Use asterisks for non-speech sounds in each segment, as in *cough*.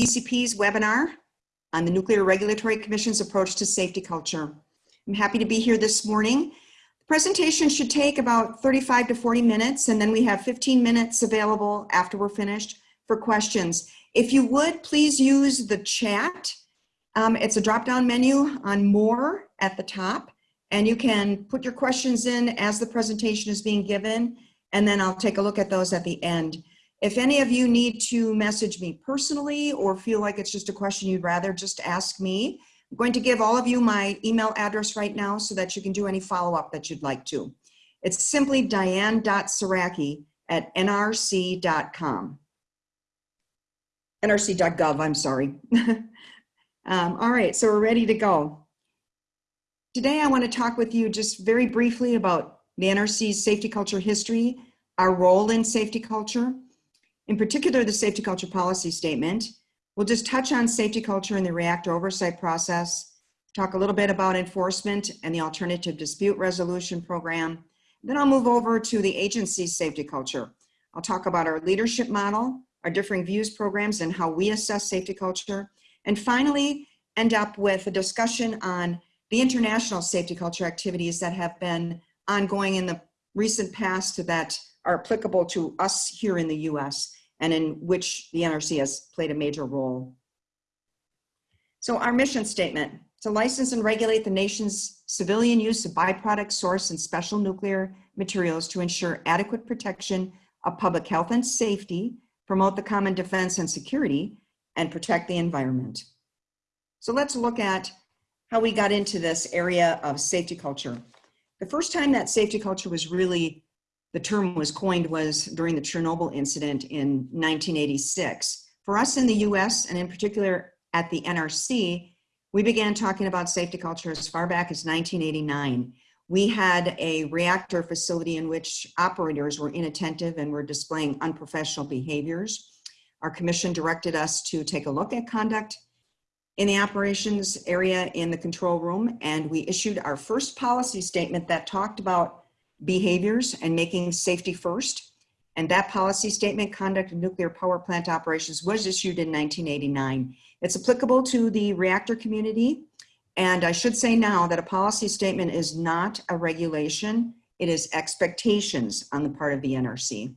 ECP's webinar on the Nuclear Regulatory Commission's approach to safety culture. I'm happy to be here this morning. The presentation should take about 35 to 40 minutes, and then we have 15 minutes available after we're finished for questions. If you would, please use the chat. Um, it's a drop-down menu on More at the top, and you can put your questions in as the presentation is being given, and then I'll take a look at those at the end. If any of you need to message me personally or feel like it's just a question you'd rather just ask me, I'm going to give all of you my email address right now so that you can do any follow-up that you'd like to. It's simply diane.saraki at nrc.com. nrc.gov, I'm sorry. *laughs* um, all right, so we're ready to go. Today I want to talk with you just very briefly about the NRC's safety culture history, our role in safety culture, in particular, the safety culture policy statement. We'll just touch on safety culture in the reactor oversight process, talk a little bit about enforcement and the alternative dispute resolution program. Then I'll move over to the agency's safety culture. I'll talk about our leadership model, our differing views programs and how we assess safety culture. And finally, end up with a discussion on the international safety culture activities that have been ongoing in the recent past that are applicable to us here in the US and in which the NRC has played a major role. So our mission statement, to license and regulate the nation's civilian use of byproduct source and special nuclear materials to ensure adequate protection of public health and safety, promote the common defense and security, and protect the environment. So let's look at how we got into this area of safety culture. The first time that safety culture was really the term was coined was during the Chernobyl incident in 1986. For us in the US, and in particular at the NRC, we began talking about safety culture as far back as 1989. We had a reactor facility in which operators were inattentive and were displaying unprofessional behaviors. Our commission directed us to take a look at conduct in the operations area in the control room, and we issued our first policy statement that talked about behaviors and making safety first. And that policy statement, conduct of nuclear power plant operations, was issued in 1989. It's applicable to the reactor community. And I should say now that a policy statement is not a regulation. It is expectations on the part of the NRC.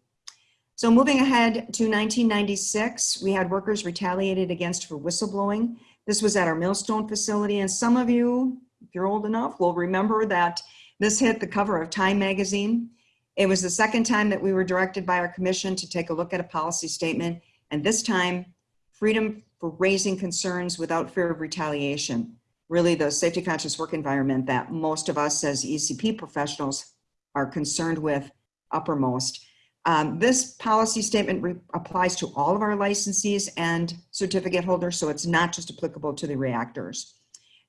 So moving ahead to 1996, we had workers retaliated against for whistleblowing. This was at our Millstone facility. And some of you, if you're old enough, will remember that this hit the cover of Time magazine. It was the second time that we were directed by our commission to take a look at a policy statement, and this time, freedom for raising concerns without fear of retaliation. Really the safety conscious work environment that most of us as ECP professionals are concerned with uppermost. Um, this policy statement applies to all of our licensees and certificate holders, so it's not just applicable to the reactors.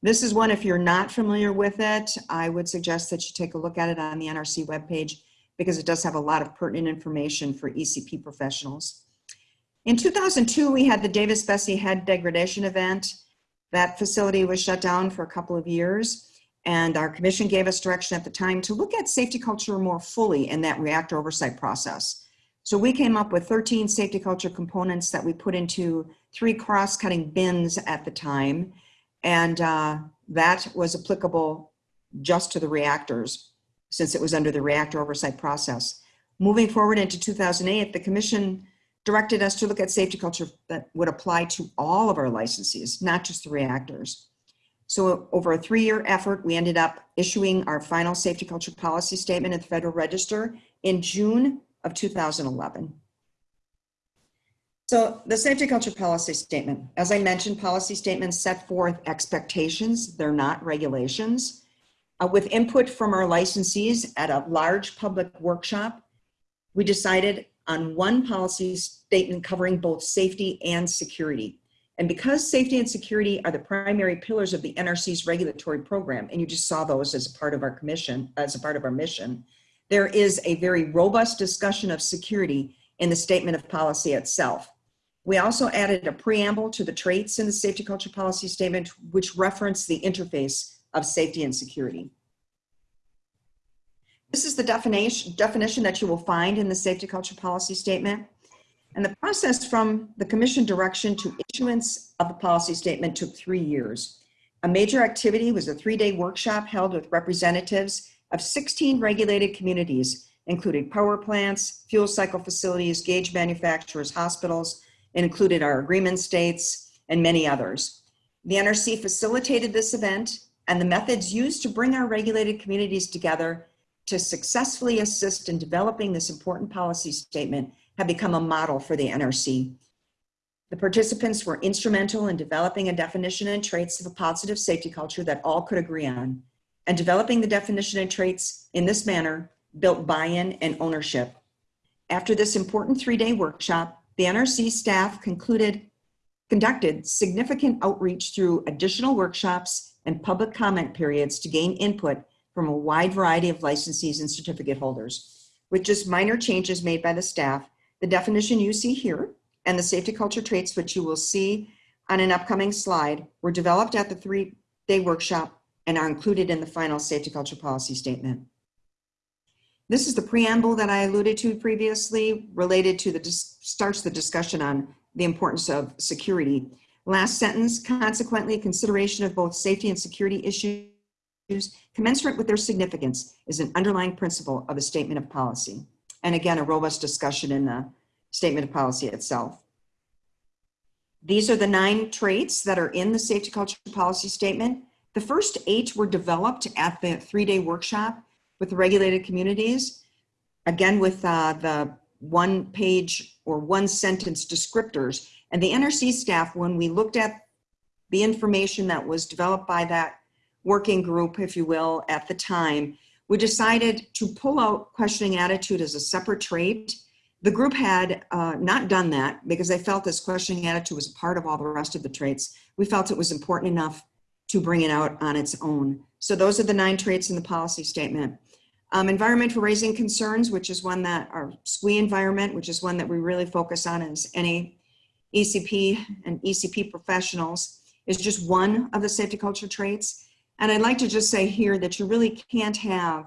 This is one, if you're not familiar with it, I would suggest that you take a look at it on the NRC webpage because it does have a lot of pertinent information for ECP professionals. In 2002, we had the Davis-Besse head degradation event. That facility was shut down for a couple of years and our commission gave us direction at the time to look at safety culture more fully in that reactor oversight process. So we came up with 13 safety culture components that we put into three cross-cutting bins at the time and uh, that was applicable just to the reactors since it was under the reactor oversight process. Moving forward into 2008, the commission directed us to look at safety culture that would apply to all of our licensees, not just the reactors. So over a three-year effort, we ended up issuing our final safety culture policy statement at the Federal Register in June of 2011. So the safety culture policy statement, as I mentioned, policy statements set forth expectations. They're not regulations. Uh, with input from our licensees at a large public workshop, we decided on one policy statement covering both safety and security. And because safety and security are the primary pillars of the NRC's regulatory program, and you just saw those as a part of our commission, as a part of our mission, there is a very robust discussion of security in the statement of policy itself. We also added a preamble to the traits in the safety culture policy statement, which reference the interface of safety and security. This is the definition, definition that you will find in the safety culture policy statement. And the process from the commission direction to issuance of the policy statement took three years. A major activity was a three-day workshop held with representatives of 16 regulated communities, including power plants, fuel cycle facilities, gauge manufacturers, hospitals, included our agreement states and many others. The NRC facilitated this event and the methods used to bring our regulated communities together to successfully assist in developing this important policy statement have become a model for the NRC. The participants were instrumental in developing a definition and traits of a positive safety culture that all could agree on. And developing the definition and traits in this manner built buy-in and ownership. After this important three-day workshop, the NRC staff concluded, conducted significant outreach through additional workshops and public comment periods to gain input from a wide variety of licensees and certificate holders. With just minor changes made by the staff, the definition you see here and the safety culture traits, which you will see on an upcoming slide, were developed at the three-day workshop and are included in the final safety culture policy statement. This is the preamble that I alluded to previously related to the, starts the discussion on the importance of security. Last sentence, consequently, consideration of both safety and security issues commensurate with their significance is an underlying principle of a statement of policy and again, a robust discussion in the statement of policy itself. These are the nine traits that are in the safety culture policy statement. The first eight were developed at the three-day workshop with the regulated communities. Again, with uh, the one page or one sentence descriptors. And the NRC staff, when we looked at the information that was developed by that working group, if you will, at the time, we decided to pull out questioning attitude as a separate trait. The group had uh, not done that because they felt this questioning attitude was part of all the rest of the traits. We felt it was important enough to bring it out on its own. So those are the nine traits in the policy statement. Um, environment for raising concerns, which is one that our SCWE environment, which is one that we really focus on as any ECP and ECP professionals, is just one of the safety culture traits. And I'd like to just say here that you really can't have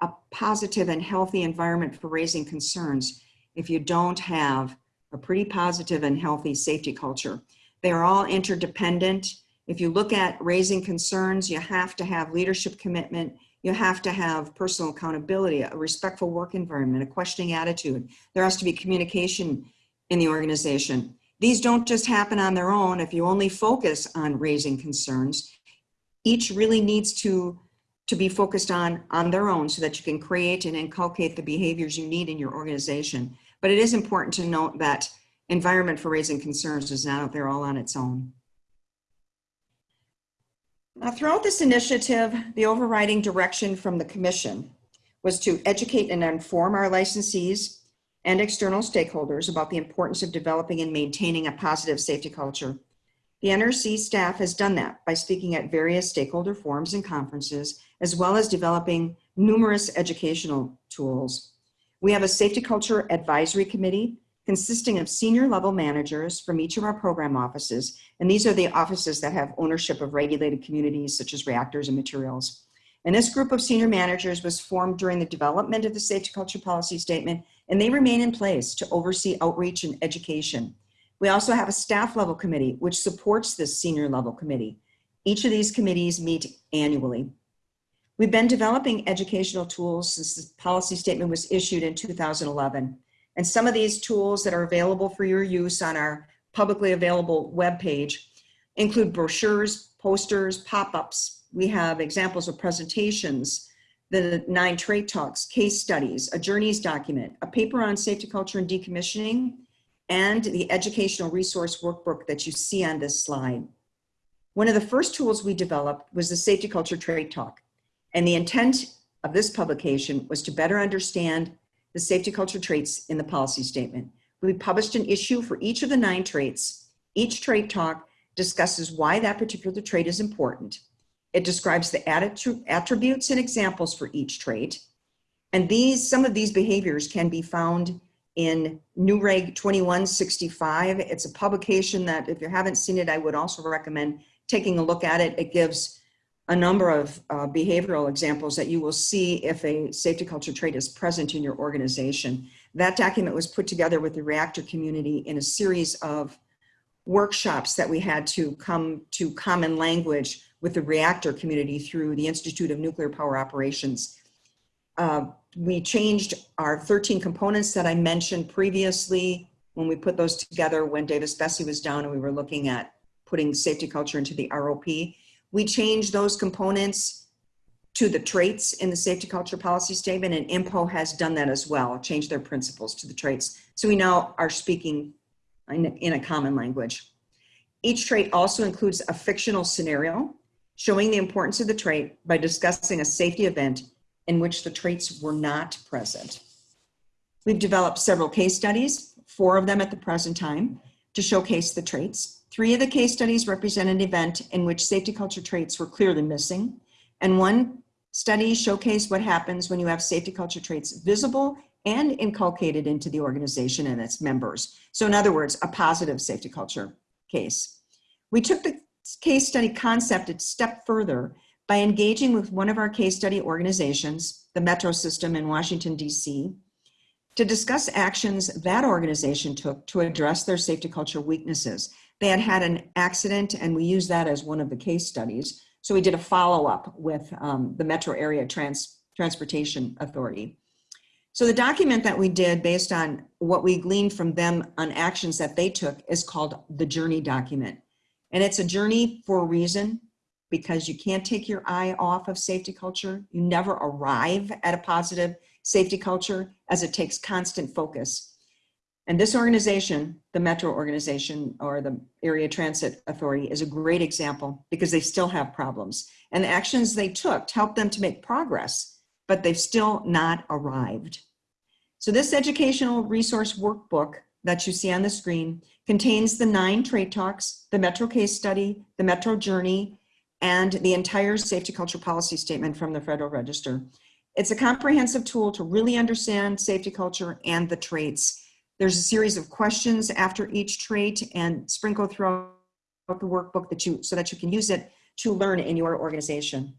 a positive and healthy environment for raising concerns if you don't have a pretty positive and healthy safety culture. They are all interdependent. If you look at raising concerns, you have to have leadership commitment, you have to have personal accountability, a respectful work environment, a questioning attitude. There has to be communication in the organization. These don't just happen on their own if you only focus on raising concerns each really needs to to be focused on on their own so that you can create and inculcate the behaviors you need in your organization. But it is important to note that environment for raising concerns is not out there all on its own. Now, throughout this initiative, the overriding direction from the commission was to educate and inform our licensees and external stakeholders about the importance of developing and maintaining a positive safety culture the NRC staff has done that by speaking at various stakeholder forums and conferences, as well as developing numerous educational tools. We have a safety culture advisory committee consisting of senior level managers from each of our program offices. And these are the offices that have ownership of regulated communities such as reactors and materials. And this group of senior managers was formed during the development of the safety culture policy statement, and they remain in place to oversee outreach and education. We also have a staff level committee, which supports this senior level committee. Each of these committees meet annually. We've been developing educational tools since the policy statement was issued in 2011. And some of these tools that are available for your use on our publicly available webpage include brochures, posters, pop-ups. We have examples of presentations, the nine trait talks, case studies, a journeys document, a paper on safety culture and decommissioning, and the educational resource workbook that you see on this slide. One of the first tools we developed was the Safety Culture trait Talk. And the intent of this publication was to better understand the safety culture traits in the policy statement. We published an issue for each of the nine traits. Each trait talk discusses why that particular trait is important. It describes the attributes and examples for each trait. And these, some of these behaviors can be found in NUREG 2165. It's a publication that if you haven't seen it, I would also recommend taking a look at it. It gives a number of uh, behavioral examples that you will see if a safety culture trait is present in your organization. That document was put together with the reactor community in a series of workshops that we had to come to common language with the reactor community through the Institute of Nuclear Power Operations. Uh, we changed our 13 components that I mentioned previously when we put those together when Davis Besse was down and we were looking at putting safety culture into the ROP. We changed those components to the traits in the safety culture policy statement and INPO has done that as well, changed their principles to the traits. So we now are speaking in, in a common language. Each trait also includes a fictional scenario showing the importance of the trait by discussing a safety event in which the traits were not present. We've developed several case studies, four of them at the present time, to showcase the traits. Three of the case studies represent an event in which safety culture traits were clearly missing, and one study showcased what happens when you have safety culture traits visible and inculcated into the organization and its members. So in other words, a positive safety culture case. We took the case study concept a step further by engaging with one of our case study organizations, the Metro System in Washington, DC, to discuss actions that organization took to address their safety culture weaknesses. They had had an accident and we used that as one of the case studies. So we did a follow-up with um, the Metro Area Trans Transportation Authority. So the document that we did based on what we gleaned from them on actions that they took is called the journey document. And it's a journey for a reason because you can't take your eye off of safety culture. You never arrive at a positive safety culture as it takes constant focus. And this organization, the Metro organization or the Area Transit Authority is a great example because they still have problems. And the actions they took to help them to make progress but they've still not arrived. So this educational resource workbook that you see on the screen contains the nine trait talks, the Metro case study, the Metro journey, and the entire safety culture policy statement from the Federal Register. It's a comprehensive tool to really understand safety culture and the traits. There's a series of questions after each trait and sprinkle throughout the workbook that you so that you can use it to learn in your organization.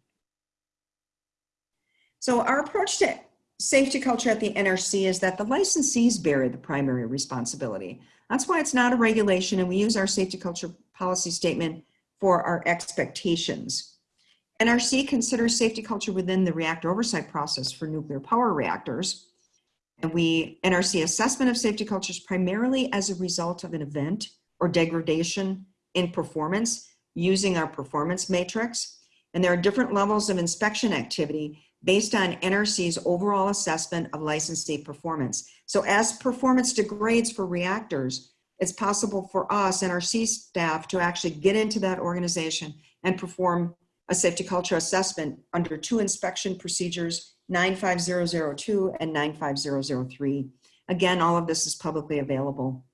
So our approach to safety culture at the NRC is that the licensees bear the primary responsibility. That's why it's not a regulation and we use our safety culture policy statement for our expectations. NRC considers safety culture within the reactor oversight process for nuclear power reactors. And we, NRC assessment of safety culture is primarily as a result of an event or degradation in performance using our performance matrix. And there are different levels of inspection activity based on NRC's overall assessment of licensee performance. So as performance degrades for reactors, it's possible for us, NRC staff, to actually get into that organization and perform a safety culture assessment under two inspection procedures, 95002 and 95003. Again, all of this is publicly available.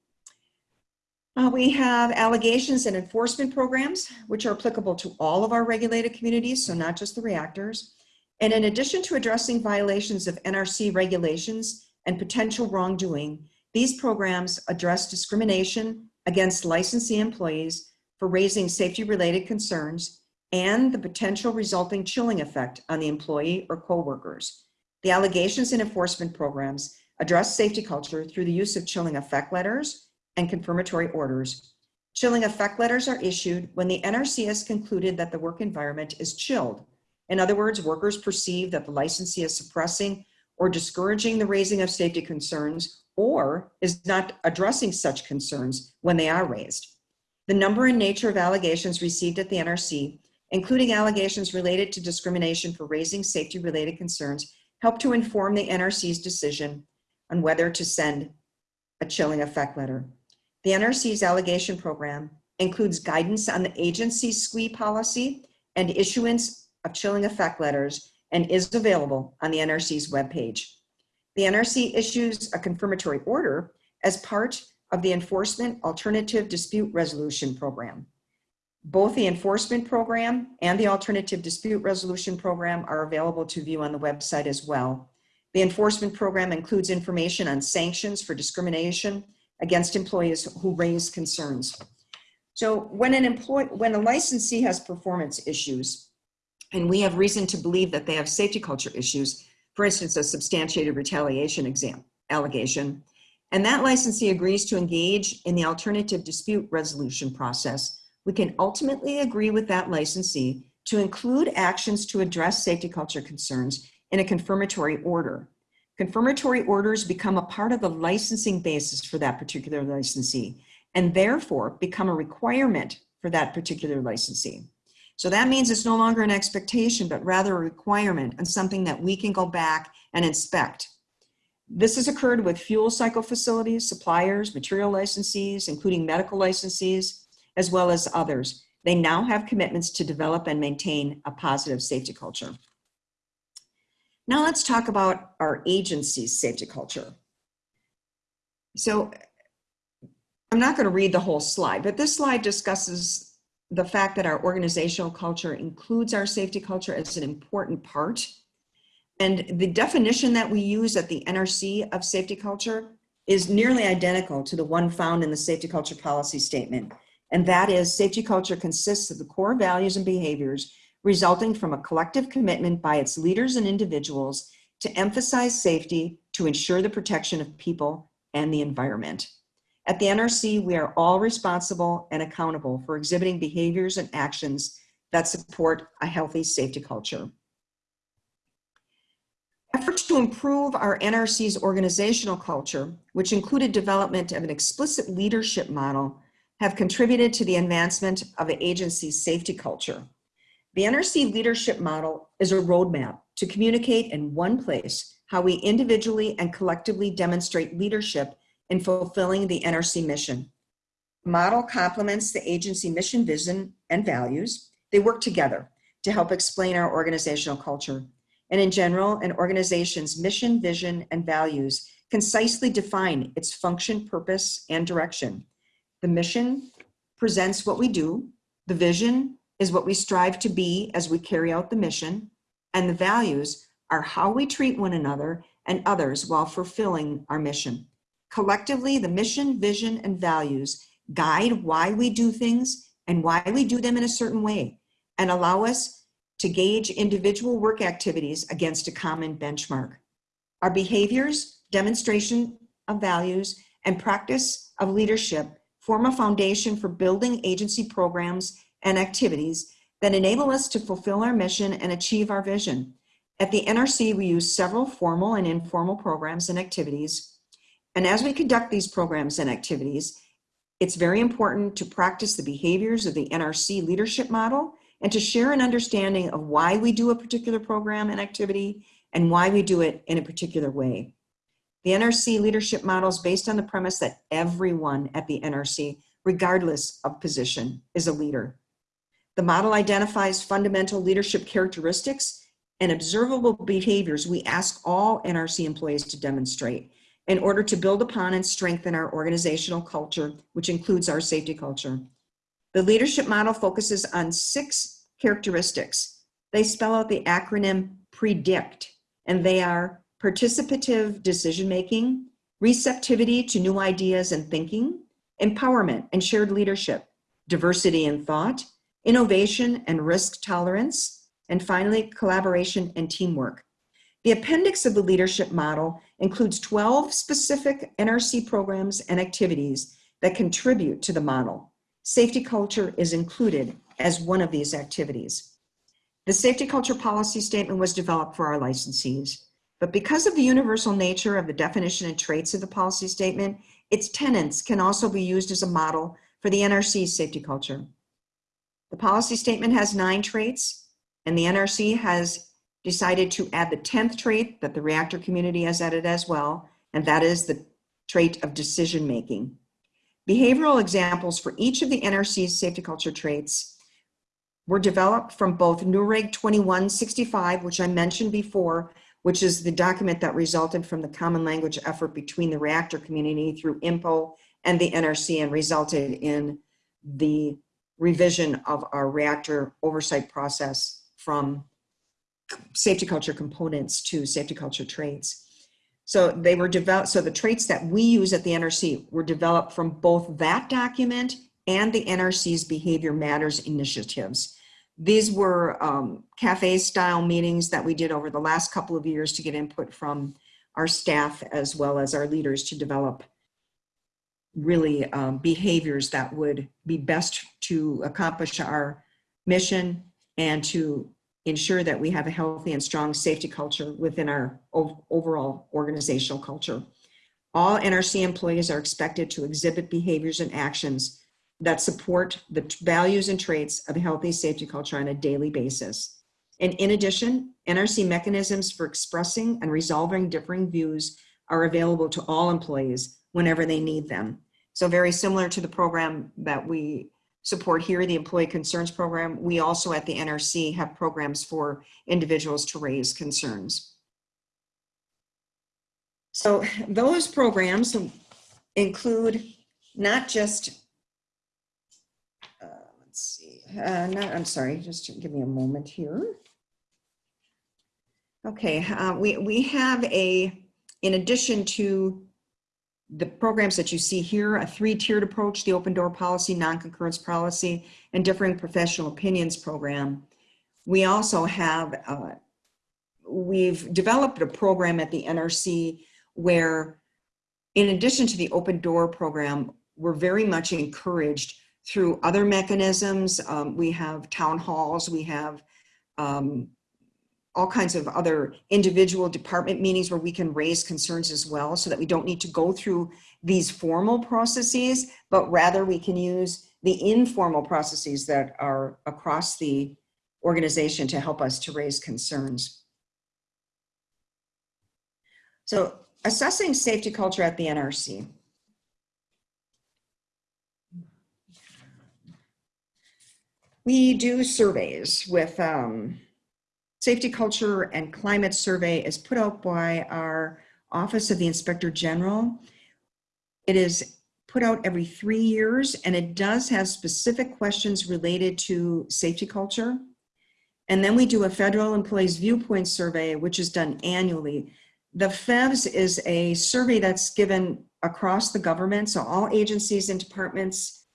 Uh, we have allegations and enforcement programs, which are applicable to all of our regulated communities, so not just the reactors. And in addition to addressing violations of NRC regulations and potential wrongdoing, these programs address discrimination against licensee employees for raising safety-related concerns and the potential resulting chilling effect on the employee or coworkers. The allegations and enforcement programs address safety culture through the use of chilling effect letters and confirmatory orders. Chilling effect letters are issued when the NRC has concluded that the work environment is chilled in other words, workers perceive that the licensee is suppressing or discouraging the raising of safety concerns or is not addressing such concerns when they are raised. The number and nature of allegations received at the NRC, including allegations related to discrimination for raising safety related concerns, help to inform the NRC's decision on whether to send a chilling effect letter. The NRC's allegation program includes guidance on the agency's SCWE policy and issuance of chilling effect letters and is available on the NRC's webpage. The NRC issues a confirmatory order as part of the Enforcement Alternative Dispute Resolution Program. Both the enforcement program and the alternative dispute resolution program are available to view on the website as well. The enforcement program includes information on sanctions for discrimination against employees who raise concerns. So when an employee, when a licensee has performance issues, and we have reason to believe that they have safety culture issues, for instance, a substantiated retaliation exam, allegation. And that licensee agrees to engage in the alternative dispute resolution process. We can ultimately agree with that licensee to include actions to address safety culture concerns in a confirmatory order. Confirmatory orders become a part of the licensing basis for that particular licensee and therefore become a requirement for that particular licensee. So that means it's no longer an expectation, but rather a requirement and something that we can go back and inspect. This has occurred with fuel cycle facilities, suppliers, material licensees, including medical licensees, as well as others. They now have commitments to develop and maintain a positive safety culture. Now let's talk about our agency's safety culture. So I'm not going to read the whole slide, but this slide discusses the fact that our organizational culture includes our safety culture as an important part. And the definition that we use at the NRC of safety culture is nearly identical to the one found in the safety culture policy statement. And that is safety culture consists of the core values and behaviors resulting from a collective commitment by its leaders and individuals to emphasize safety to ensure the protection of people and the environment. At the NRC, we are all responsible and accountable for exhibiting behaviors and actions that support a healthy safety culture. Efforts to improve our NRC's organizational culture, which included development of an explicit leadership model, have contributed to the advancement of the agency's safety culture. The NRC leadership model is a roadmap to communicate in one place how we individually and collectively demonstrate leadership in fulfilling the NRC mission. Model complements the agency mission, vision, and values. They work together to help explain our organizational culture. And in general, an organization's mission, vision, and values concisely define its function, purpose, and direction. The mission presents what we do. The vision is what we strive to be as we carry out the mission. And the values are how we treat one another and others while fulfilling our mission. Collectively, the mission, vision, and values guide why we do things and why we do them in a certain way and allow us to gauge individual work activities against a common benchmark. Our behaviors, demonstration of values, and practice of leadership form a foundation for building agency programs and activities that enable us to fulfill our mission and achieve our vision. At the NRC, we use several formal and informal programs and activities and as we conduct these programs and activities, it's very important to practice the behaviors of the NRC leadership model and to share an understanding of why we do a particular program and activity and why we do it in a particular way. The NRC leadership model is based on the premise that everyone at the NRC, regardless of position, is a leader. The model identifies fundamental leadership characteristics and observable behaviors we ask all NRC employees to demonstrate in order to build upon and strengthen our organizational culture, which includes our safety culture. The leadership model focuses on six characteristics. They spell out the acronym PREDICT, and they are participative decision-making, receptivity to new ideas and thinking, empowerment and shared leadership, diversity in thought, innovation and risk tolerance, and finally, collaboration and teamwork. The appendix of the leadership model includes 12 specific NRC programs and activities that contribute to the model. Safety culture is included as one of these activities. The safety culture policy statement was developed for our licensees, but because of the universal nature of the definition and traits of the policy statement, its tenets can also be used as a model for the NRC's safety culture. The policy statement has nine traits, and the NRC has decided to add the 10th trait that the reactor community has added as well, and that is the trait of decision making. Behavioral examples for each of the NRC's safety culture traits were developed from both NUREG 2165, which I mentioned before, which is the document that resulted from the common language effort between the reactor community through INPO and the NRC and resulted in the revision of our reactor oversight process from safety culture components to safety culture traits. So they were developed, so the traits that we use at the NRC were developed from both that document and the NRC's Behavior Matters initiatives. These were um, cafe style meetings that we did over the last couple of years to get input from our staff as well as our leaders to develop really um, behaviors that would be best to accomplish our mission and to ensure that we have a healthy and strong safety culture within our overall organizational culture. All NRC employees are expected to exhibit behaviors and actions that support the values and traits of a healthy safety culture on a daily basis. And in addition, NRC mechanisms for expressing and resolving differing views are available to all employees whenever they need them. So very similar to the program that we support here, the Employee Concerns Program, we also at the NRC have programs for individuals to raise concerns. So those programs include not just, let's see, uh, I'm sorry, just give me a moment here. Okay, uh, we, we have a, in addition to the programs that you see here, a three-tiered approach, the open door policy, non-concurrence policy, and differing professional opinions program. We also have, uh, we've developed a program at the NRC where in addition to the open door program, we're very much encouraged through other mechanisms. Um, we have town halls, we have um, all kinds of other individual department meetings where we can raise concerns as well so that we don't need to go through these formal processes, but rather we can use the informal processes that are across the organization to help us to raise concerns. So assessing safety culture at the NRC. We do surveys with um, Safety Culture and Climate Survey is put out by our Office of the Inspector General. It is put out every three years and it does have specific questions related to safety culture. And then we do a federal employees viewpoint survey, which is done annually. The FEVS is a survey that's given across the government. So all agencies and departments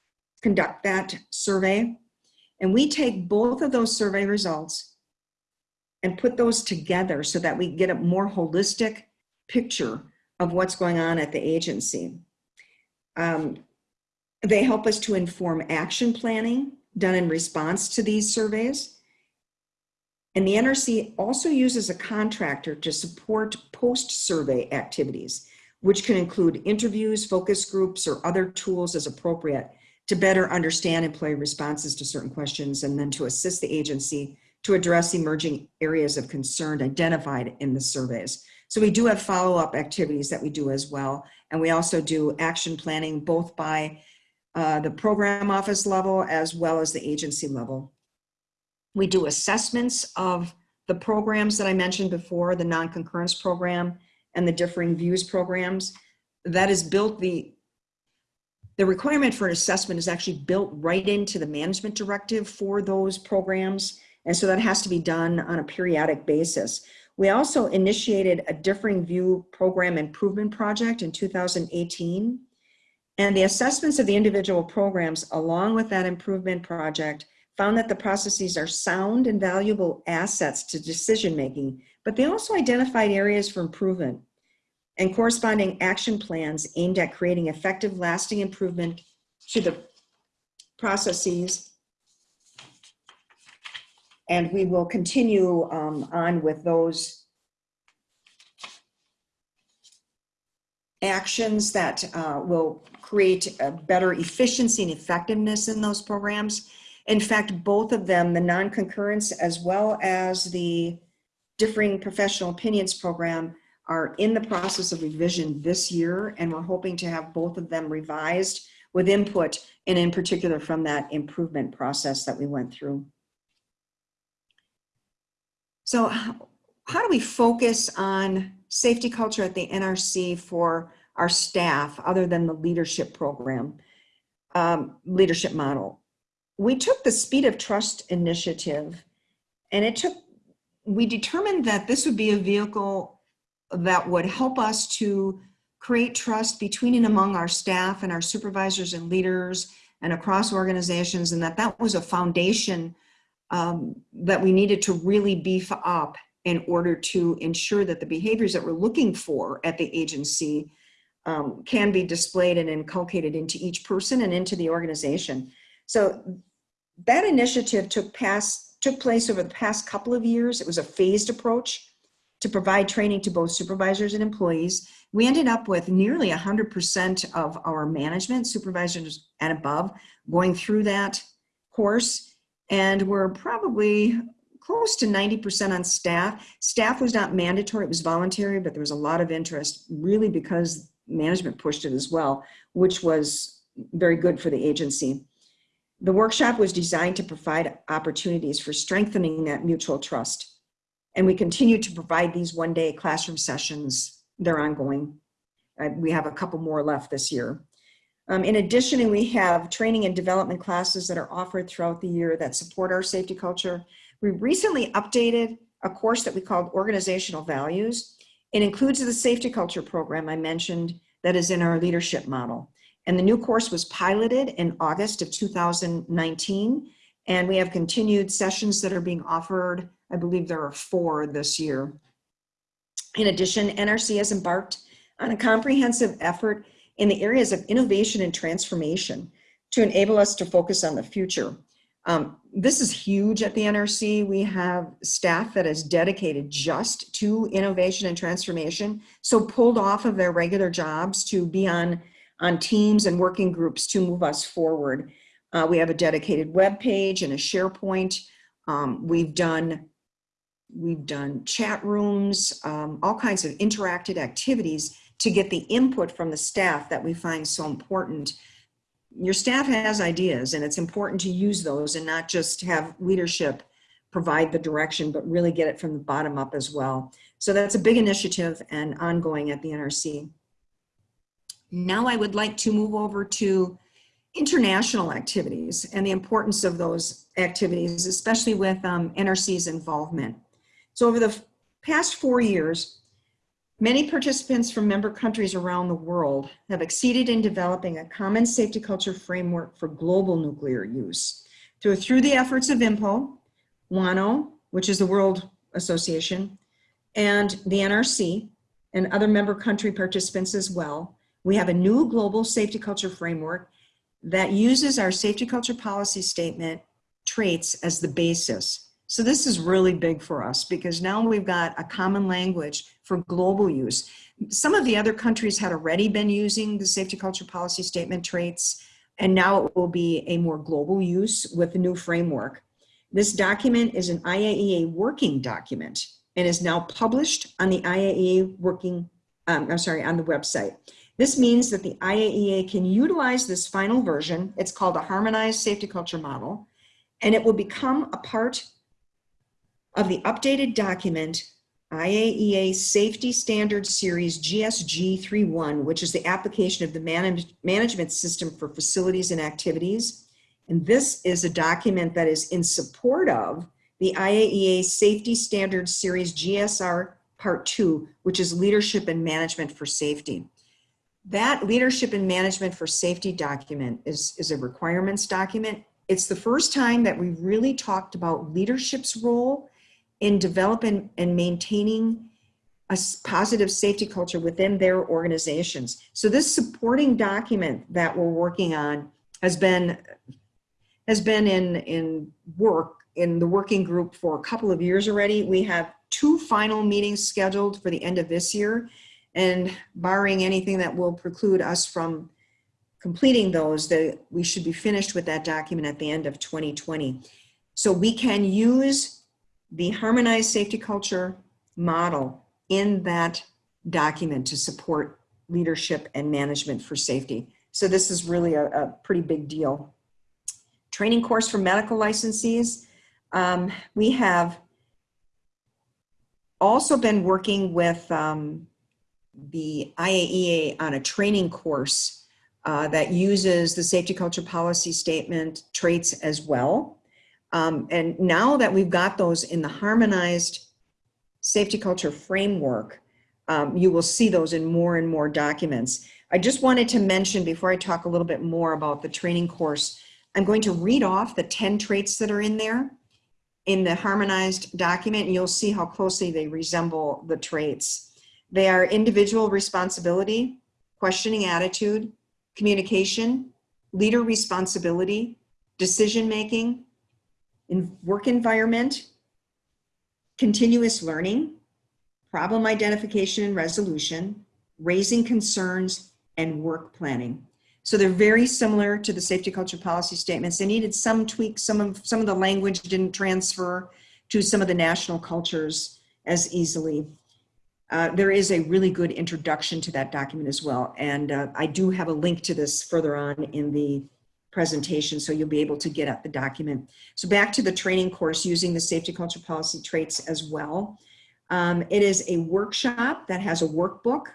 conduct that survey. And we take both of those survey results and put those together so that we get a more holistic picture of what's going on at the agency. Um, they help us to inform action planning done in response to these surveys. And the NRC also uses a contractor to support post-survey activities, which can include interviews, focus groups, or other tools as appropriate to better understand employee responses to certain questions and then to assist the agency to address emerging areas of concern identified in the surveys. So we do have follow-up activities that we do as well. And we also do action planning both by uh, the program office level as well as the agency level. We do assessments of the programs that I mentioned before, the non-concurrence program and the differing views programs. That is built, the, the requirement for an assessment is actually built right into the management directive for those programs. And so that has to be done on a periodic basis. We also initiated a Differing View Program Improvement Project in 2018. And the assessments of the individual programs along with that improvement project found that the processes are sound and valuable assets to decision making, but they also identified areas for improvement and corresponding action plans aimed at creating effective lasting improvement to the processes and we will continue um, on with those actions that uh, will create better efficiency and effectiveness in those programs. In fact, both of them, the non-concurrence as well as the differing professional opinions program are in the process of revision this year and we're hoping to have both of them revised with input and in particular from that improvement process that we went through. So how do we focus on safety culture at the NRC for our staff other than the leadership program, um, leadership model? We took the Speed of Trust initiative and it took, we determined that this would be a vehicle that would help us to create trust between and among our staff and our supervisors and leaders and across organizations and that that was a foundation um, that we needed to really beef up in order to ensure that the behaviors that we're looking for at the agency um, can be displayed and inculcated into each person and into the organization. So that initiative took, past, took place over the past couple of years. It was a phased approach to provide training to both supervisors and employees. We ended up with nearly 100% of our management, supervisors and above, going through that course. And we're probably close to 90% on staff. Staff was not mandatory, it was voluntary, but there was a lot of interest really because management pushed it as well, which was very good for the agency. The workshop was designed to provide opportunities for strengthening that mutual trust. And we continue to provide these one day classroom sessions. They're ongoing. Uh, we have a couple more left this year. Um, in addition, we have training and development classes that are offered throughout the year that support our safety culture. We recently updated a course that we called Organizational Values. It includes the safety culture program I mentioned that is in our leadership model. And the new course was piloted in August of 2019. And we have continued sessions that are being offered. I believe there are four this year. In addition, NRC has embarked on a comprehensive effort in the areas of innovation and transformation to enable us to focus on the future. Um, this is huge at the NRC. We have staff that is dedicated just to innovation and transformation. So pulled off of their regular jobs to be on on teams and working groups to move us forward. Uh, we have a dedicated web page and a SharePoint. Um, we've done we've done chat rooms, um, all kinds of interactive activities to get the input from the staff that we find so important. Your staff has ideas and it's important to use those and not just have leadership provide the direction, but really get it from the bottom up as well. So that's a big initiative and ongoing at the NRC. Now I would like to move over to international activities and the importance of those activities, especially with um, NRC's involvement. So over the past four years, many participants from member countries around the world have exceeded in developing a common safety culture framework for global nuclear use. Through, through the efforts of INPO, WANO, which is the World Association, and the NRC, and other member country participants as well, we have a new global safety culture framework that uses our safety culture policy statement traits as the basis. So this is really big for us because now we've got a common language for global use. Some of the other countries had already been using the safety culture policy statement traits, and now it will be a more global use with the new framework. This document is an IAEA working document and is now published on the IAEA working, um, I'm sorry, on the website. This means that the IAEA can utilize this final version. It's called a harmonized safety culture model, and it will become a part of the updated document IAEA Safety Standards Series GSG 31, which is the application of the manage management system for facilities and activities. And this is a document that is in support of the IAEA Safety Standards Series GSR Part 2, which is Leadership and Management for Safety. That leadership and management for safety document is, is a requirements document. It's the first time that we really talked about leadership's role in developing and maintaining a positive safety culture within their organizations. So this supporting document that we're working on has been has been in in work in the working group for a couple of years already. We have two final meetings scheduled for the end of this year and barring anything that will preclude us from completing those, that we should be finished with that document at the end of 2020. So we can use the harmonized safety culture model in that document to support leadership and management for safety. So this is really a, a pretty big deal. Training course for medical licensees. Um, we have also been working with um, the IAEA on a training course uh, that uses the safety culture policy statement traits as well. Um, and now that we've got those in the harmonized safety culture framework, um, you will see those in more and more documents. I just wanted to mention before I talk a little bit more about the training course, I'm going to read off the 10 traits that are in there. in the harmonized document, you'll see how closely they resemble the traits. They are individual responsibility, questioning attitude, communication, leader responsibility, decision-making, in work environment, continuous learning, problem identification and resolution, raising concerns, and work planning. So they're very similar to the safety culture policy statements. They needed some tweaks, some of, some of the language didn't transfer to some of the national cultures as easily. Uh, there is a really good introduction to that document as well. And uh, I do have a link to this further on in the presentation, so you'll be able to get at the document. So back to the training course using the safety culture policy traits as well. Um, it is a workshop that has a workbook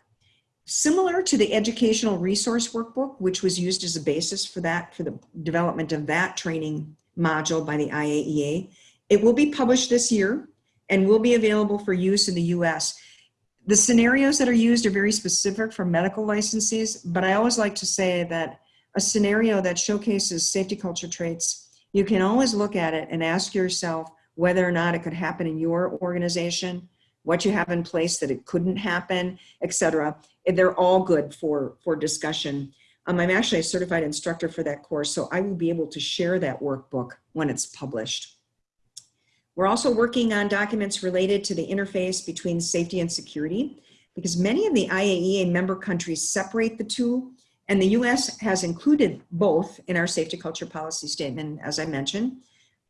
similar to the educational resource workbook, which was used as a basis for that, for the development of that training module by the IAEA. It will be published this year and will be available for use in the US. The scenarios that are used are very specific for medical licenses, but I always like to say that a scenario that showcases safety culture traits, you can always look at it and ask yourself whether or not it could happen in your organization, what you have in place that it couldn't happen, etc. They're all good for, for discussion. Um, I'm actually a certified instructor for that course, so I will be able to share that workbook when it's published. We're also working on documents related to the interface between safety and security because many of the IAEA member countries separate the two and the US has included both in our safety culture policy statement, as I mentioned,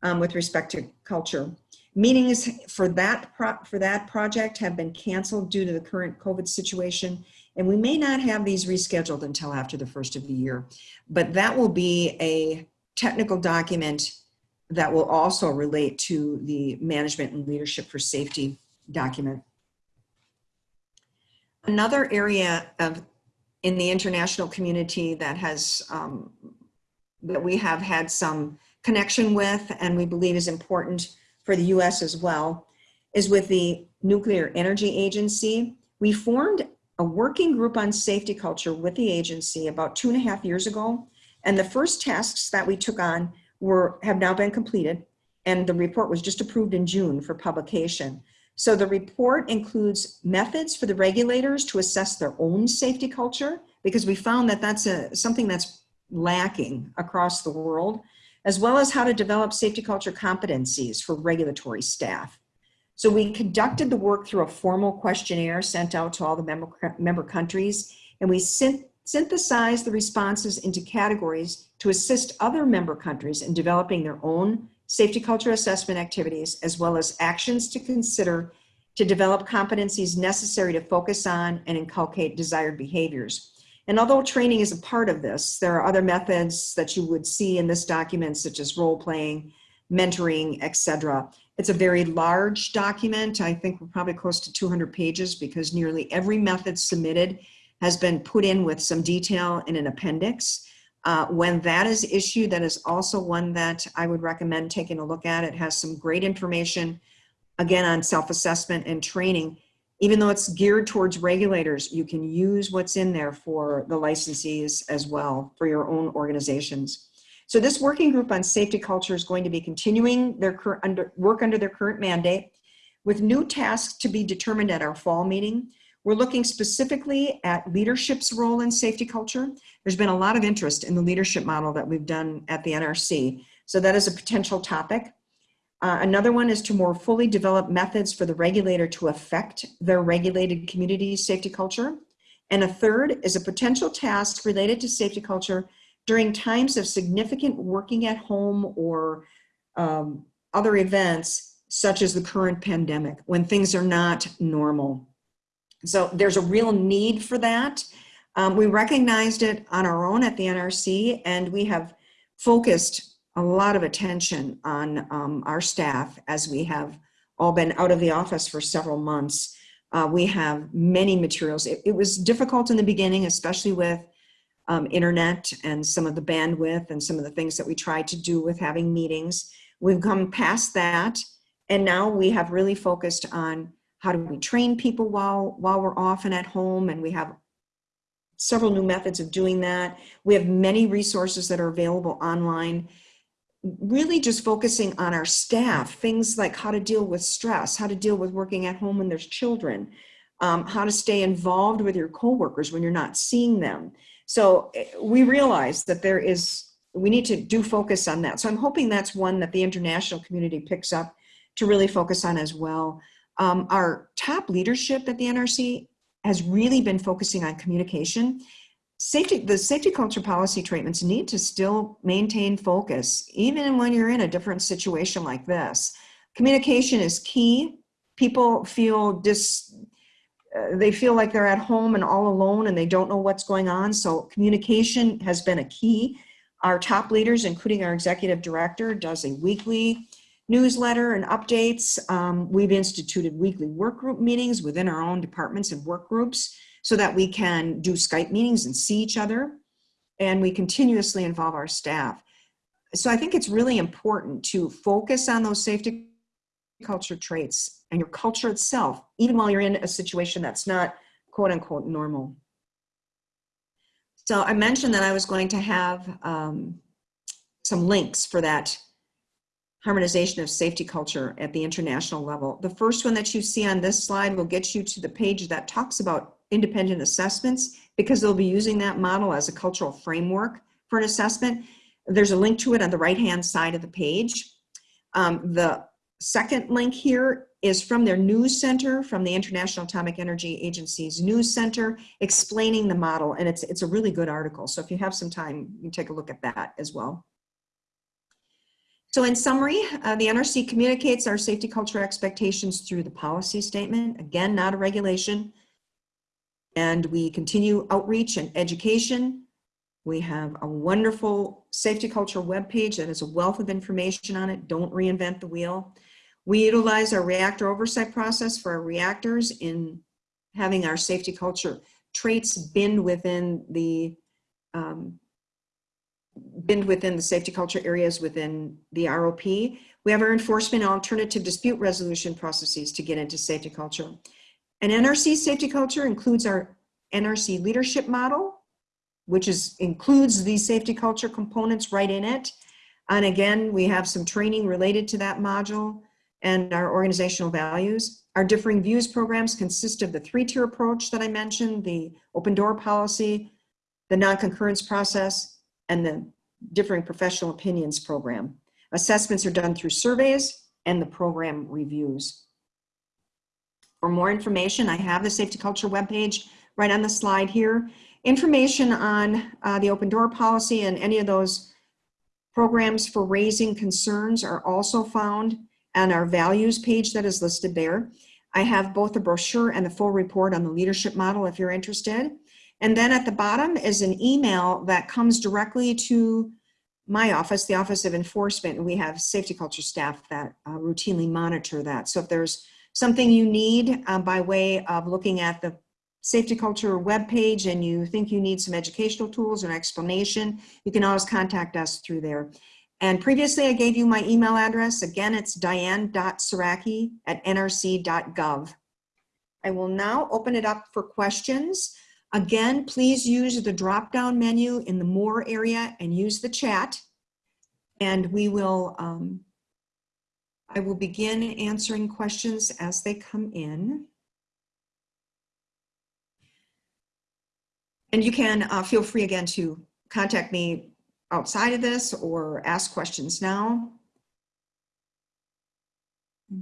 um, with respect to culture. Meetings for that, for that project have been canceled due to the current COVID situation, and we may not have these rescheduled until after the first of the year. But that will be a technical document that will also relate to the management and leadership for safety document. Another area of in the international community that has um, that we have had some connection with and we believe is important for the US as well is with the Nuclear Energy Agency. We formed a working group on safety culture with the agency about two and a half years ago. And the first tasks that we took on were have now been completed and the report was just approved in June for publication. So the report includes methods for the regulators to assess their own safety culture because we found that that's a, something that's lacking across the world, as well as how to develop safety culture competencies for regulatory staff. So we conducted the work through a formal questionnaire sent out to all the member, member countries, and we synthesized the responses into categories to assist other member countries in developing their own safety culture assessment activities, as well as actions to consider to develop competencies necessary to focus on and inculcate desired behaviors. And although training is a part of this, there are other methods that you would see in this document, such as role playing, mentoring, etc. It's a very large document. I think we're probably close to 200 pages because nearly every method submitted has been put in with some detail in an appendix. Uh, when that is issued, that is also one that I would recommend taking a look at. It has some great information, again, on self-assessment and training. Even though it's geared towards regulators, you can use what's in there for the licensees as well, for your own organizations. So this working group on safety culture is going to be continuing their under, work under their current mandate with new tasks to be determined at our fall meeting. We're looking specifically at leadership's role in safety culture. There's been a lot of interest in the leadership model that we've done at the NRC. So that is a potential topic. Uh, another one is to more fully develop methods for the regulator to affect their regulated community's safety culture. And a third is a potential task related to safety culture during times of significant working at home or um, other events, such as the current pandemic, when things are not normal. So there's a real need for that. Um, we recognized it on our own at the NRC and we have focused a lot of attention on um, our staff as we have all been out of the office for several months. Uh, we have many materials. It, it, was difficult in the beginning, especially with um, internet and some of the bandwidth and some of the things that we tried to do with having meetings. We've come past that and now we have really focused on how do we train people while, while we're off and at home? And we have several new methods of doing that. We have many resources that are available online. really just focusing on our staff, things like how to deal with stress, how to deal with working at home when there's children, um, how to stay involved with your coworkers when you're not seeing them. So eh, we realize that there is, we need to do focus on that. So I'm hoping that's one that the international community picks up to really focus on as well. Um, our top leadership at the NRC has really been focusing on communication. Safety, the safety culture policy treatments need to still maintain focus, even when you're in a different situation like this. Communication is key. People feel dis, uh, they feel like they're at home and all alone and they don't know what's going on. So communication has been a key. Our top leaders, including our executive director, does a weekly newsletter and updates. Um, we've instituted weekly work group meetings within our own departments and work groups so that we can do Skype meetings and see each other. And we continuously involve our staff. So I think it's really important to focus on those safety culture traits and your culture itself, even while you're in a situation that's not quote unquote normal. So I mentioned that I was going to have um, some links for that harmonization of safety culture at the international level. The first one that you see on this slide will get you to the page that talks about independent assessments because they'll be using that model as a cultural framework for an assessment. There's a link to it on the right-hand side of the page. Um, the second link here is from their news center, from the International Atomic Energy Agency's news center, explaining the model, and it's, it's a really good article. So if you have some time, you can take a look at that as well. So in summary, uh, the NRC communicates our safety culture expectations through the policy statement, again, not a regulation. And we continue outreach and education. We have a wonderful safety culture webpage that has a wealth of information on it. Don't reinvent the wheel. We utilize our reactor oversight process for our reactors in having our safety culture traits binned within the um, binned within the safety culture areas within the ROP. We have our enforcement alternative dispute resolution processes to get into safety culture. And NRC safety culture includes our NRC leadership model, which is includes these safety culture components right in it. And again, we have some training related to that module and our organizational values. Our differing views programs consist of the three-tier approach that I mentioned, the open door policy, the non-concurrence process, and the differing professional opinions program. Assessments are done through surveys and the program reviews. For more information, I have the safety culture webpage right on the slide here. Information on uh, the open door policy and any of those programs for raising concerns are also found on our values page that is listed there. I have both the brochure and the full report on the leadership model if you're interested. And then at the bottom is an email that comes directly to my office, the Office of Enforcement, and we have safety culture staff that uh, routinely monitor that. So if there's something you need uh, by way of looking at the safety culture webpage and you think you need some educational tools or explanation, you can always contact us through there. And previously I gave you my email address. Again, it's diane.sieracki at nrc.gov. I will now open it up for questions. Again, please use the drop-down menu in the More area and use the chat. And we will, um, I will begin answering questions as they come in. And you can uh, feel free again to contact me outside of this or ask questions now. I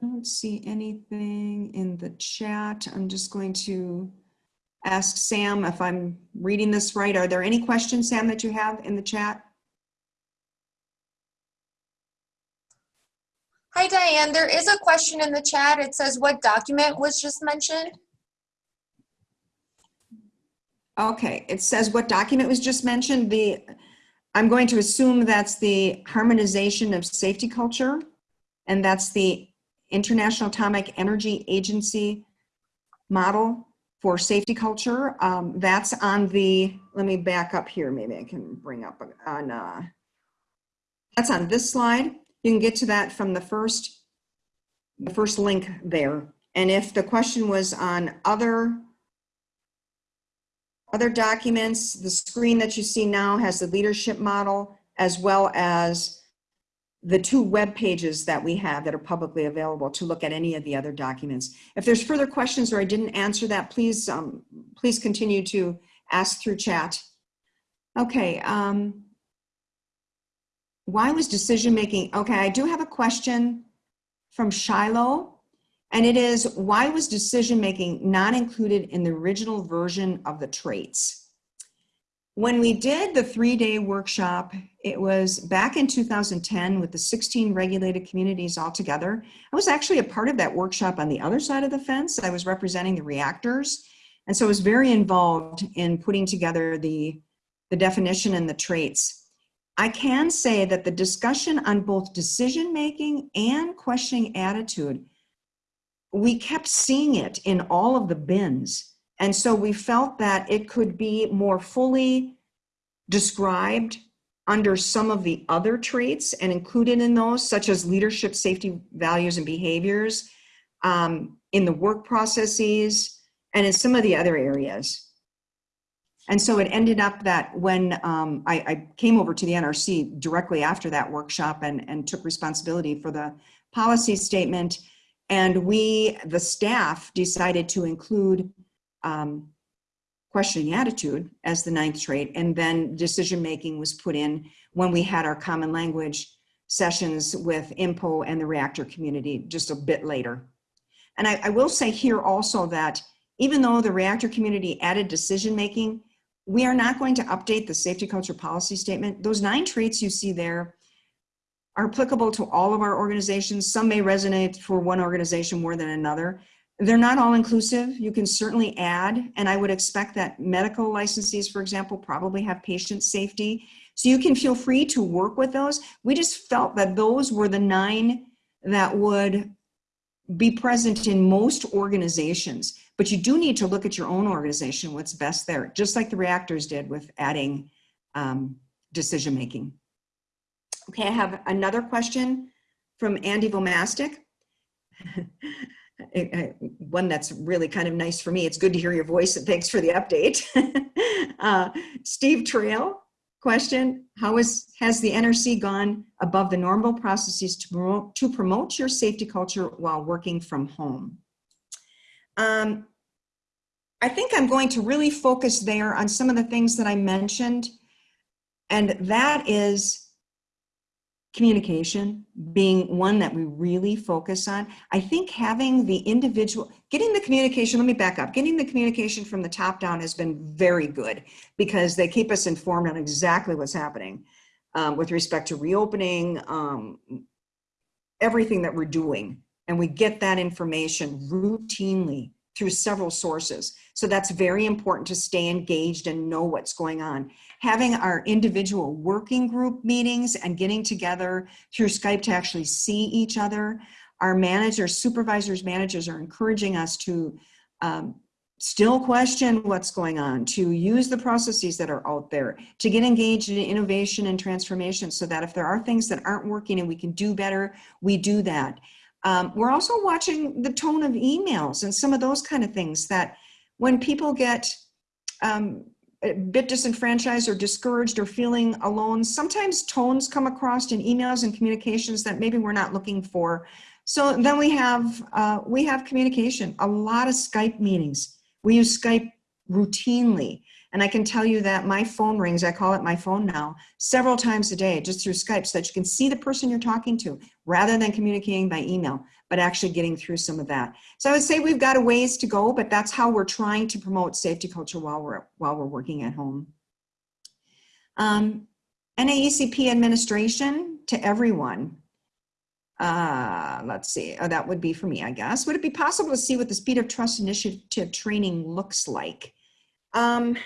don't see anything in the chat. I'm just going to ask Sam if I'm reading this right. Are there any questions, Sam, that you have in the chat? Hi, Diane. There is a question in the chat. It says, what document was just mentioned? Okay, it says what document was just mentioned. The I'm going to assume that's the harmonization of safety culture, and that's the International Atomic Energy Agency model for safety culture. Um, that's on the, let me back up here. Maybe I can bring up on, uh, that's on this slide. You can get to that from the first, the first link there. And if the question was on other, other documents, the screen that you see now has the leadership model as well as the two web pages that we have that are publicly available to look at any of the other documents. If there's further questions or I didn't answer that, please, um, please continue to ask through chat. Okay. Um, why was decision making? Okay, I do have a question from Shiloh, and it is why was decision making not included in the original version of the traits? When we did the three day workshop, it was back in 2010 with the 16 regulated communities all together. I was actually a part of that workshop on the other side of the fence. I was representing the reactors. And so I was very involved in putting together the, the definition and the traits. I can say that the discussion on both decision making and questioning attitude, we kept seeing it in all of the bins and so we felt that it could be more fully described under some of the other traits and included in those, such as leadership, safety, values, and behaviors, um, in the work processes, and in some of the other areas. And so it ended up that when um, I, I, came over to the NRC directly after that workshop and, and took responsibility for the policy statement, and we, the staff, decided to include um, questioning attitude as the ninth trait, and then decision making was put in when we had our common language sessions with INPO and the reactor community just a bit later. And I, I will say here also that even though the reactor community added decision making, we are not going to update the safety culture policy statement. Those nine traits you see there are applicable to all of our organizations. Some may resonate for one organization more than another, they're not all inclusive. You can certainly add, and I would expect that medical licensees, for example, probably have patient safety. So you can feel free to work with those. We just felt that those were the nine that would be present in most organizations. But you do need to look at your own organization, what's best there, just like the reactors did with adding um, decision making. Okay, I have another question from Andy Vomastic. *laughs* one that's really kind of nice for me. It's good to hear your voice and thanks for the update. *laughs* uh, Steve Trail, question, how is, has the NRC gone above the normal processes to promote, to promote your safety culture while working from home? Um, I think I'm going to really focus there on some of the things that I mentioned, and that is communication being one that we really focus on. I think having the individual, getting the communication, let me back up, getting the communication from the top down has been very good because they keep us informed on exactly what's happening um, with respect to reopening, um, everything that we're doing. And we get that information routinely through several sources. So that's very important to stay engaged and know what's going on having our individual working group meetings and getting together through Skype to actually see each other. Our managers, supervisors, managers are encouraging us to um, still question what's going on, to use the processes that are out there, to get engaged in innovation and transformation so that if there are things that aren't working and we can do better, we do that. Um, we're also watching the tone of emails and some of those kind of things that when people get um, a bit disenfranchised or discouraged or feeling alone, sometimes tones come across in emails and communications that maybe we're not looking for. So then we have, uh, we have communication, a lot of Skype meetings. We use Skype routinely. And I can tell you that my phone rings, I call it my phone now, several times a day just through Skype so that you can see the person you're talking to rather than communicating by email, but actually getting through some of that. So I would say we've got a ways to go, but that's how we're trying to promote safety culture while we're, while we're working at home. Um, NAECP administration to everyone. Uh, let's see, oh, that would be for me, I guess. Would it be possible to see what the Speed of Trust Initiative training looks like? Um,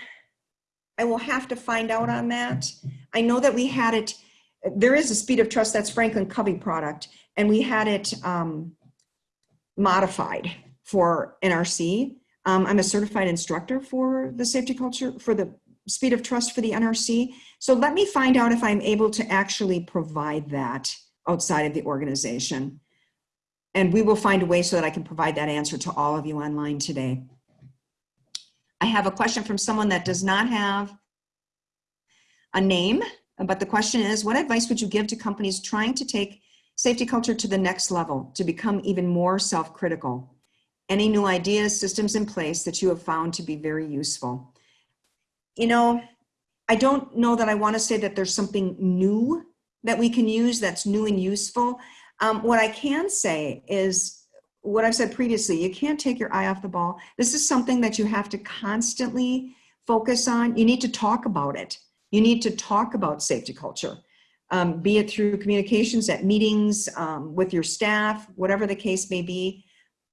I will have to find out on that. I know that we had it, there is a Speed of Trust, that's Franklin Covey product, and we had it um, modified for NRC. Um, I'm a certified instructor for the safety culture, for the Speed of Trust for the NRC. So let me find out if I'm able to actually provide that outside of the organization. And we will find a way so that I can provide that answer to all of you online today. I have a question from someone that does not have a name. But the question is, what advice would you give to companies trying to take safety culture to the next level to become even more self-critical? Any new ideas, systems in place that you have found to be very useful? You know, I don't know that I want to say that there's something new that we can use that's new and useful. Um, what I can say is what I've said previously, you can't take your eye off the ball. This is something that you have to constantly focus on. You need to talk about it. You need to talk about safety culture, um, be it through communications at meetings um, with your staff, whatever the case may be.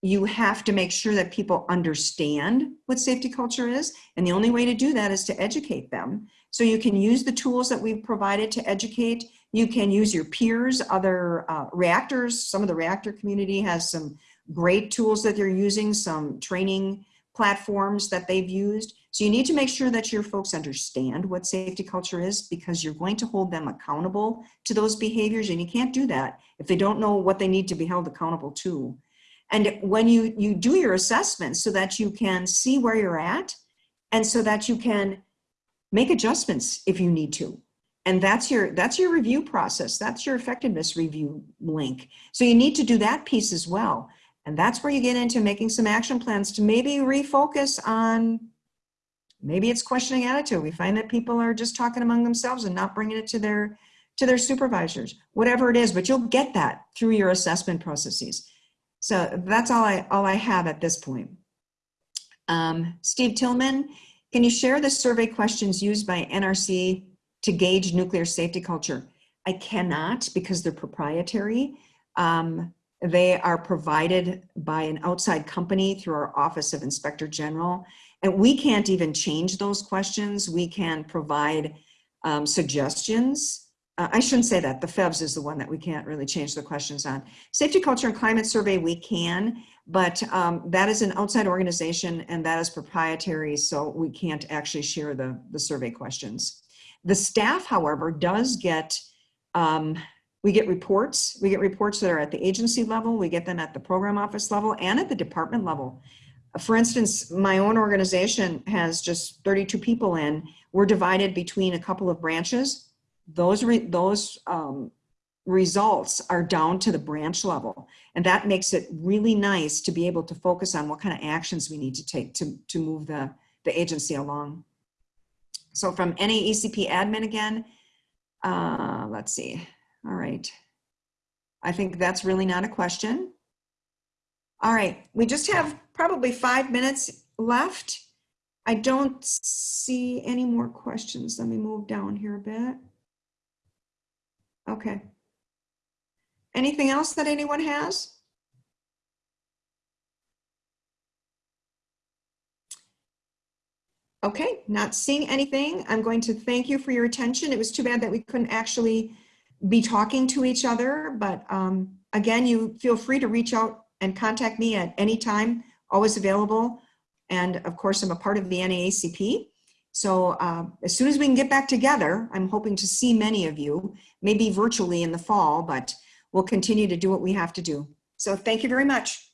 You have to make sure that people understand what safety culture is. And the only way to do that is to educate them. So you can use the tools that we've provided to educate. You can use your peers, other uh, reactors. Some of the reactor community has some great tools that they're using, some training platforms that they've used. So you need to make sure that your folks understand what safety culture is because you're going to hold them accountable to those behaviors and you can't do that if they don't know what they need to be held accountable to. And when you, you do your assessment so that you can see where you're at and so that you can make adjustments if you need to. And that's your, that's your review process. That's your effectiveness review link. So you need to do that piece as well. And that's where you get into making some action plans to maybe refocus on, maybe it's questioning attitude. We find that people are just talking among themselves and not bringing it to their, to their supervisors, whatever it is, but you'll get that through your assessment processes. So that's all I, all I have at this point. Um, Steve Tillman, can you share the survey questions used by NRC to gauge nuclear safety culture? I cannot because they're proprietary. Um, they are provided by an outside company through our Office of Inspector General. And we can't even change those questions. We can provide um, suggestions. Uh, I shouldn't say that. The FEVS is the one that we can't really change the questions on. Safety Culture and Climate Survey, we can, but um, that is an outside organization and that is proprietary, so we can't actually share the, the survey questions. The staff, however, does get um, we get reports. We get reports that are at the agency level. We get them at the program office level and at the department level. For instance, my own organization has just 32 people in. We're divided between a couple of branches. Those, re those um, results are down to the branch level. And that makes it really nice to be able to focus on what kind of actions we need to take to, to move the, the agency along. So from NAECP admin again, uh, let's see. All right. I think that's really not a question. All right, we just have probably five minutes left. I don't see any more questions. Let me move down here a bit. Okay. Anything else that anyone has? Okay, not seeing anything. I'm going to thank you for your attention. It was too bad that we couldn't actually be talking to each other. But um, again, you feel free to reach out and contact me at any time, always available. And of course, I'm a part of the NAECP. So uh, as soon as we can get back together, I'm hoping to see many of you, maybe virtually in the fall, but we'll continue to do what we have to do. So thank you very much.